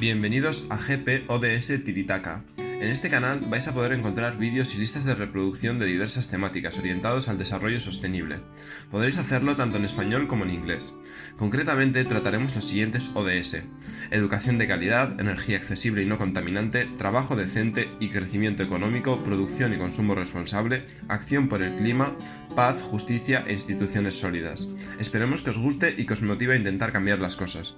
Bienvenidos a GP ODS Tiritaka. En este canal vais a poder encontrar vídeos y listas de reproducción de diversas temáticas orientados al desarrollo sostenible. Podréis hacerlo tanto en español como en inglés. Concretamente trataremos los siguientes ODS. Educación de calidad, energía accesible y no contaminante, trabajo decente y crecimiento económico, producción y consumo responsable, acción por el clima, paz, justicia e instituciones sólidas. Esperemos que os guste y que os motive a intentar cambiar las cosas.